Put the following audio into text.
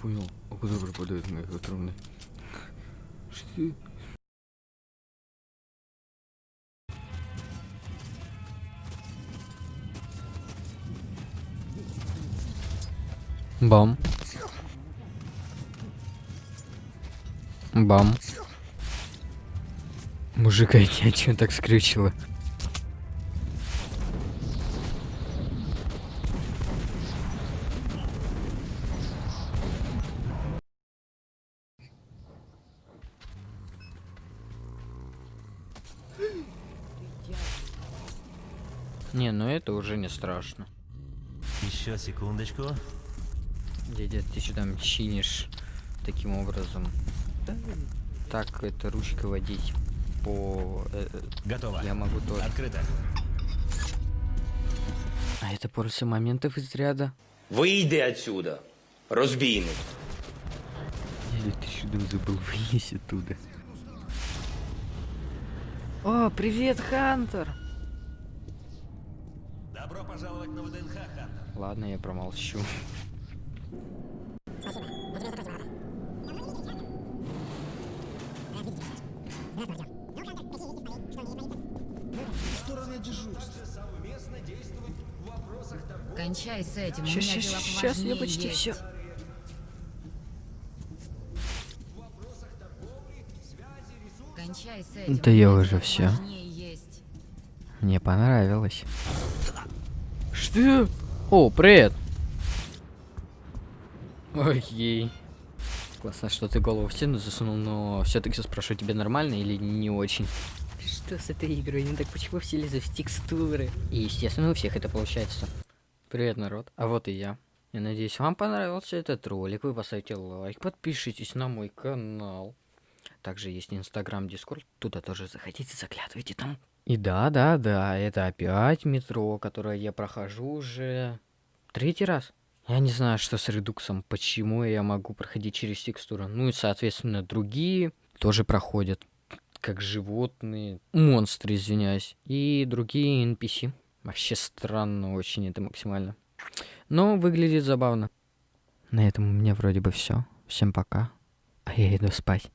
понял. А куда пропадает мои патроны? Что? Бам. Бам. Мужика, я тебя так скрючила? Не, ну это уже не страшно. Еще секундочку. Дядя, ты что там чинишь таким образом? Так, это ручкой водить по... э, Готово. я могу тоже. Открыто. А это после моментов из ряда? Вийди отсюда, розбійник. Дядя, ты что там забыл вылезть оттуда? О, привет, Хантер! Добро пожаловать на ВДНХ, Хантер. Ладно, я промолчу. Кончай с этим, щас, дела щас, я почти есть. все. Да я уже есть. Мне понравилось. Что? О, привет! Окей. Классно, что ты голову в стену засунул, но все-таки спрошу, тебе нормально или не очень? Что с этой игрой? Ну так почему все лезут в текстуры? И естественно у всех это получается. Привет, народ. А вот и я. Я надеюсь, вам понравился этот ролик. Вы поставите лайк, подпишитесь на мой канал. Также есть Инстаграм, Дискорд. Туда тоже заходите, заглядывайте там. И да, да, да, это опять метро, которое я прохожу уже третий раз. Я не знаю, что с редуксом, почему я могу проходить через текстуру. Ну и, соответственно, другие тоже проходят. Как животные, монстры, извиняюсь. И другие NPC. Вообще странно очень это максимально. Но выглядит забавно. На этом у меня вроде бы все. Всем пока. А я иду спать.